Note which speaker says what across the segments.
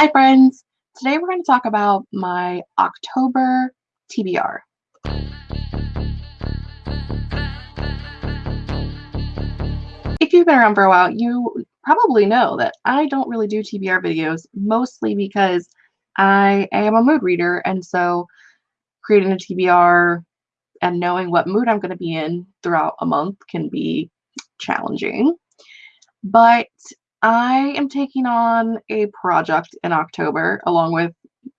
Speaker 1: Hi friends! Today we're going to talk about my October TBR. If you've been around for a while, you probably know that I don't really do TBR videos, mostly because I am a mood reader, and so creating a TBR and knowing what mood I'm going to be in throughout a month can be challenging. But I am taking on a project in October along with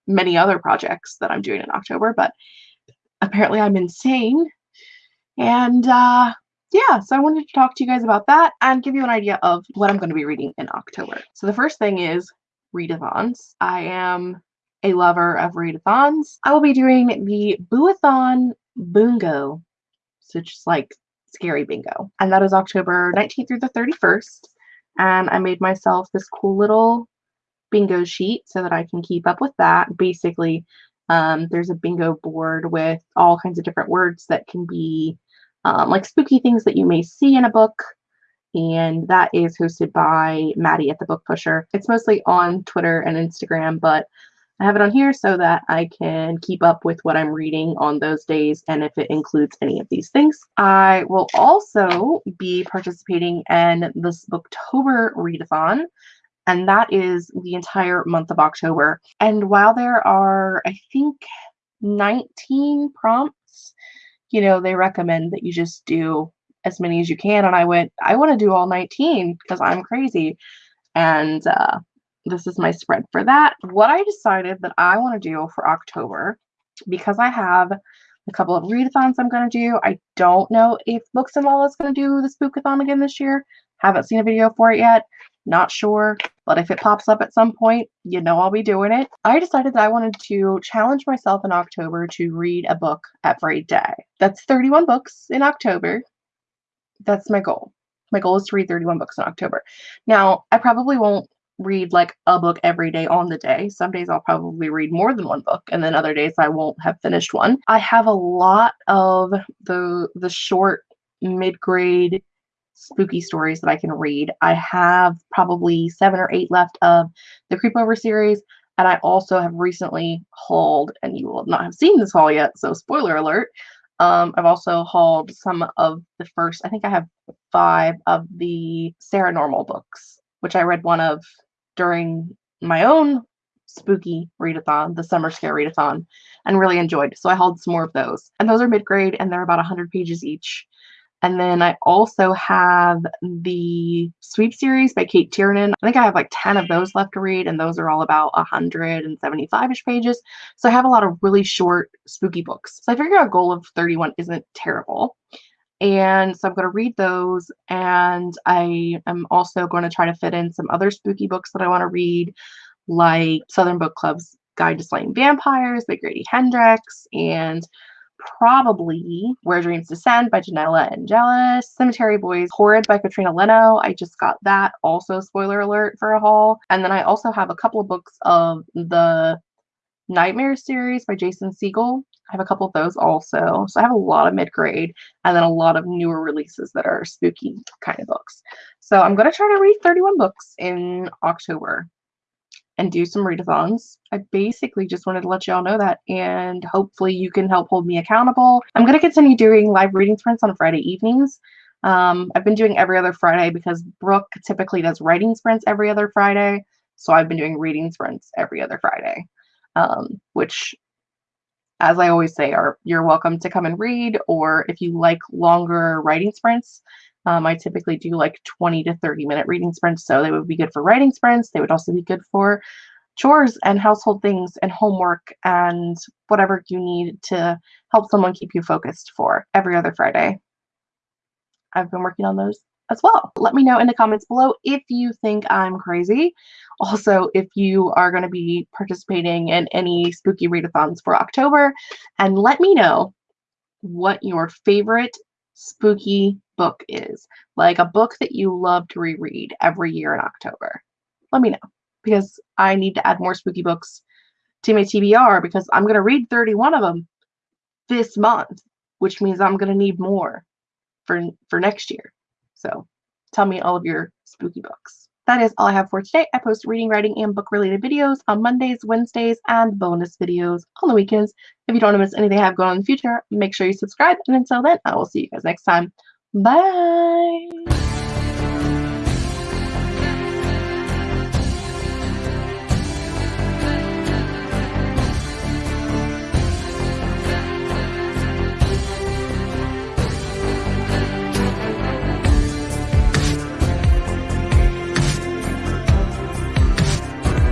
Speaker 1: many other projects that I'm doing in October, but apparently I'm insane. And uh, yeah, so I wanted to talk to you guys about that and give you an idea of what I'm going to be reading in October. So the first thing is readathons. I am a lover of readathons. I will be doing the Booathon Bingo, so just like scary bingo. And that is October 19th through the 31st and I made myself this cool little bingo sheet so that I can keep up with that. Basically, um, there's a bingo board with all kinds of different words that can be um, like spooky things that you may see in a book. And that is hosted by Maddie at the Book Pusher. It's mostly on Twitter and Instagram, but I have it on here so that I can keep up with what I'm reading on those days and if it includes any of these things. I will also be participating in this Booktober readathon, and that is the entire month of October. And while there are, I think, 19 prompts, you know, they recommend that you just do as many as you can. And I went, I want to do all 19 because I'm crazy. And uh, this is my spread for that. What I decided that I want to do for October, because I have a couple of readathons I'm going to do. I don't know if Books and Lala is going to do the Spookathon again this year. Haven't seen a video for it yet. Not sure, but if it pops up at some point, you know I'll be doing it. I decided that I wanted to challenge myself in October to read a book every day. That's 31 books in October. That's my goal. My goal is to read 31 books in October. Now, I probably won't read like a book every day on the day. Some days I'll probably read more than one book and then other days I won't have finished one. I have a lot of the the short mid-grade spooky stories that I can read. I have probably 7 or 8 left of the Creepover series and I also have recently hauled and you will not have seen this haul yet, so spoiler alert. Um, I've also hauled some of the first, I think I have five of the Saranormal books, which I read one of during my own spooky readathon, the summer scare readathon, and really enjoyed. So I hauled some more of those. And those are mid-grade and they're about 100 pages each. And then I also have the Sweep series by Cate Tiernan. I think I have like 10 of those left to read, and those are all about 175-ish pages. So I have a lot of really short, spooky books. So I figure a goal of 31 isn't terrible. And so I'm going to read those. And I am also going to try to fit in some other spooky books that I want to read, like Southern Book Club's Guide to Slaying Vampires by Grady Hendrix, and probably Where Dreams Descend by Janella Angeles, Cemetery Boys Horrid by Katrina Leno. I just got that, also spoiler alert for a haul. And then I also have a couple of books of the Nightmare series by Jason Segel. I have a couple of those also. So I have a lot of mid grade and then a lot of newer releases that are spooky kind of books. So I'm going to try to read 31 books in October and do some readathons. I basically just wanted to let y'all know that and hopefully you can help hold me accountable. I'm going to continue doing live reading sprints on Friday evenings. Um, I've been doing every other Friday because Brooke typically does writing sprints every other Friday. So I've been doing reading sprints every other Friday, um, which as I always say, are you're welcome to come and read, or if you like longer writing sprints, um, I typically do like 20 to 30 minute reading sprints, so they would be good for writing sprints. They would also be good for chores and household things and homework and whatever you need to help someone keep you focused for every other Friday. I've been working on those as well. Let me know in the comments below if you think I'm crazy. Also, if you are going to be participating in any spooky readathons for October, and let me know what your favorite spooky book is. Like a book that you love to reread every year in October. Let me know because I need to add more spooky books to my TBR because I'm going to read 31 of them this month, which means I'm going to need more for for next year. So tell me all of your spooky books. that is all I have for today. I post reading, writing, and book-related videos on Mondays, Wednesdays, and bonus videos on the weekends. If you don't want to miss anything I have going on in the future, make sure you subscribe. And until then, I will see you guys next time. Bye!